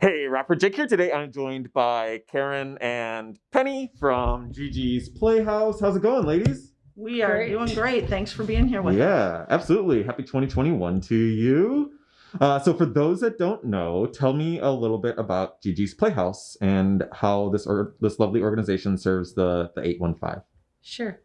Hey, rapper Jake here. Today I'm joined by Karen and Penny from Gigi's Playhouse. How's it going, ladies? We are Great. doing great. Thanks for being here with us. Yeah, absolutely. Happy 2021 to you. Uh, so, for those that don't know, tell me a little bit about Gigi's Playhouse and how this or this lovely organization serves the the 815. Sure.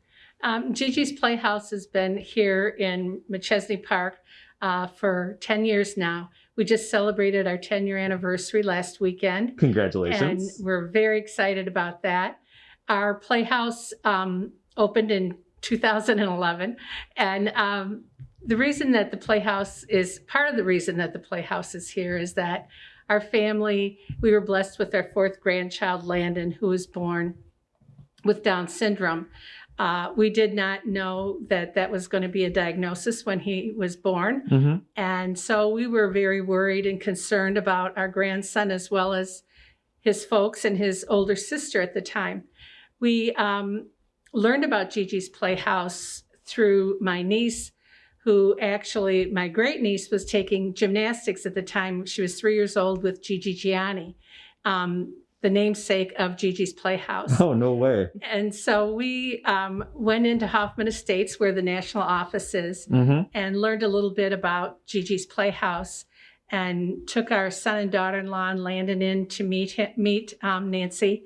Um, Gigi's Playhouse has been here in Machesney Park uh, for 10 years now. We just celebrated our 10 year anniversary last weekend, Congratulations. and we're very excited about that. Our Playhouse um, opened in 2011, and um, the reason that the Playhouse is part of the reason that the Playhouse is here is that our family, we were blessed with our fourth grandchild, Landon, who was born with Down syndrome. Uh, we did not know that that was going to be a diagnosis when he was born. Mhm. And so we were very worried and concerned about our grandson as well as his folks and his older sister at the time. We um, learned about Gigi's Playhouse through my niece, who actually, my great niece, was taking gymnastics at the time. She was three years old with Gigi Gianni, um, the namesake of Gigi's Playhouse. Oh, no way. And so we um, went into Hoffman Estates, where the national office is, Mm-hmm. and learned a little bit about Gigi's Playhouse and took our son and daughter-in-law and Landon in to meet meet um, Nancy,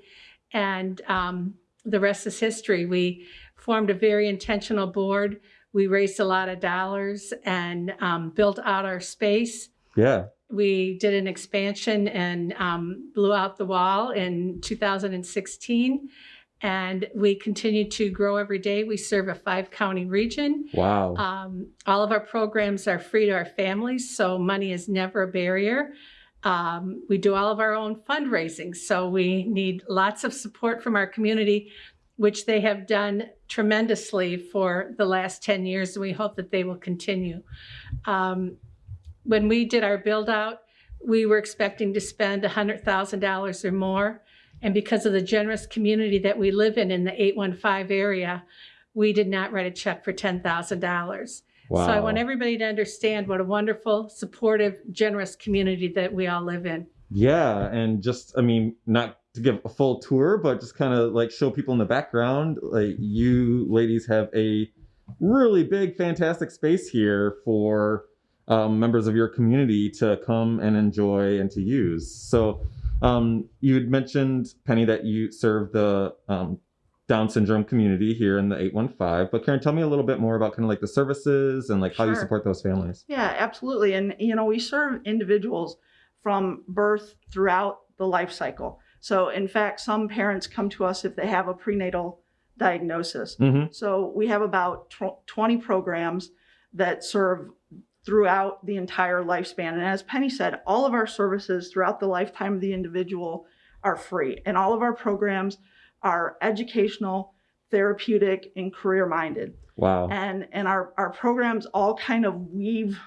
and um, the rest is history. We formed a very intentional board. We raised a lot of dollars and um, built out our space. Yeah. We did an expansion and um, blew out the wall in 2016. And we continue to grow every day. We serve a five county region. Wow. Um, all of our programs are free to our families, so money is never a barrier. Um, we do all of our own fundraising, so we need lots of support from our community, which they have done tremendously for the last 10 years, and we hope that they will continue. Um, when we did our build out, we were expecting to spend $100,000 or more. And because of the generous community that we live in in the 815 area, we did not write a check for $10,000. wow. So I want everybody to understand what a wonderful, supportive, generous community that we all live in. Yeah, and just I mean, not to give a full tour, but just kind of like show people in the background. Like you ladies have a really big, fantastic space here for um, members of your community to come and enjoy and to use. So um, you had mentioned Penny that you serve the um, Down syndrome community here in the 815. But Karen, tell me a little bit more about kind of like the services and like how you support those families. Yeah, absolutely. And, you know, we serve individuals from birth throughout the life cycle. So, in fact, some parents come to us if they have a prenatal diagnosis. Mm-hmm. So, we have about tw- 20 programs that serve throughout the entire lifespan. And as Penny said, all of our services throughout the lifetime of the individual are free. And all of our programs are educational, therapeutic, and career minded. Wow. and and our our programs all kind of weave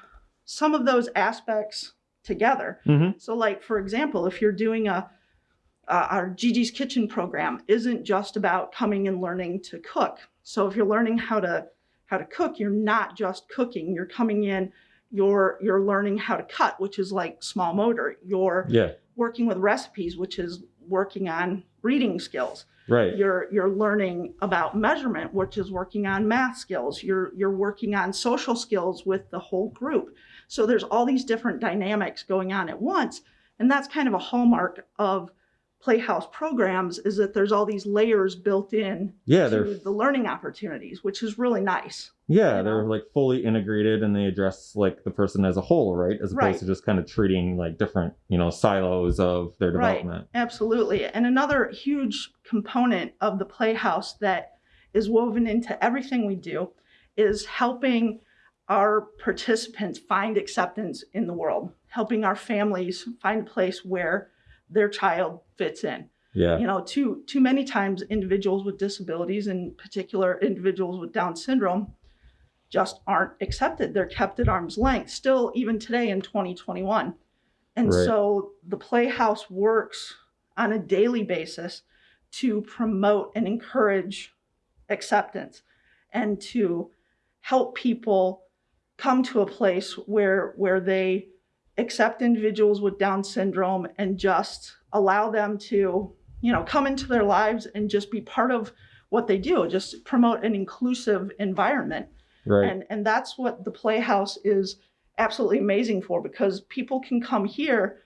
some of those aspects together Mm-hmm. so like for example if you're doing a uh, our Gigi's Kitchen program isn't just about coming and learning to cook. So if you're learning how to how to cook, you're not just cooking. You're coming in, you're you're learning how to cut, which is like small motor. You're Yeah. working with recipes, which is working on reading skills Right. you're you're learning about measurement which is working on math skills you're you're working on social skills with the whole group so there's all these different dynamics going on at once and that's kind of a hallmark of playhouse programs is that there's all these layers built in Yeah, to the learning opportunities which is really nice Yeah, you they're like fully integrated and they address like the person as a whole, right? As opposed Right. to just kind of treating like different, you know, silos of their Right. development. Absolutely. And another huge component of the Playhouse that is woven into everything we do is helping our participants find acceptance in the world, helping our families find a place where their child fits in. Yeah. You know, too too many times individuals with disabilities, in particular individuals with Down syndrome, just aren't accepted. They're kept at arm's length, still even today in 2021. And Right. so the Playhouse works on a daily basis to promote and encourage acceptance and to help people come to a place where where they accept individuals with Down syndrome and just allow them to, you know, come into their lives and just be part of what they do, just promote an inclusive environment. Right. And and that's what the Playhouse is absolutely amazing for because people can come here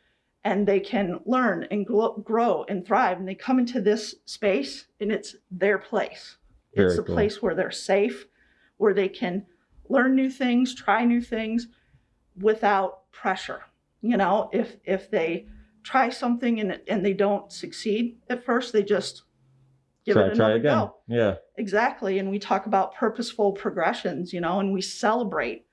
and they can learn and grow and thrive and they come into this space and it's their place. it's Very a cool. place where they're safe, where they can learn new things, try new things without pressure. You know, if if they try something and and they don't succeed at first, they just give try, it try another again. go. Yeah. Exactly. And we talk about purposeful progressions, you know, and we celebrate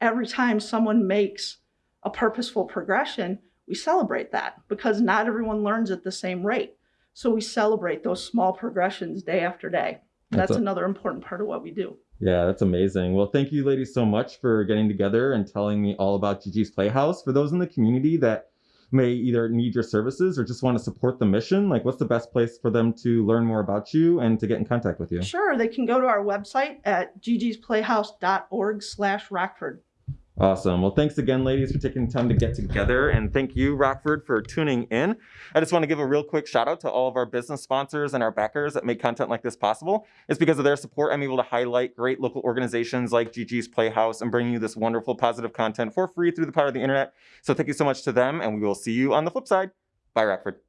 every time someone makes a purposeful progression, we celebrate that because not everyone learns at the same rate. So we celebrate those small progressions day after day. That's That's, another important part of what we do. Yeah, that's amazing. Well, thank you, ladies, so much for getting together and telling me all about Gigi's Playhouse. For those in the community that may either need your services or just want to support the mission, like what's the best place for them to learn more about you and to get in contact with you? Sure, they can go to our website at gigisplayhouse.org slash Rockford. Awesome. Well, thanks again, ladies, for taking the time to get together. And thank you, Rockford, for tuning in. I just want to give a real quick shout out to all of our business sponsors and our backers that make content like this possible. It's because of their support I'm able to highlight great local organizations like Gigi's Playhouse and bring you this wonderful positive content for free through the power of the internet. So thank you so much to them, and we will see you on the flip side. Bye, Rockford.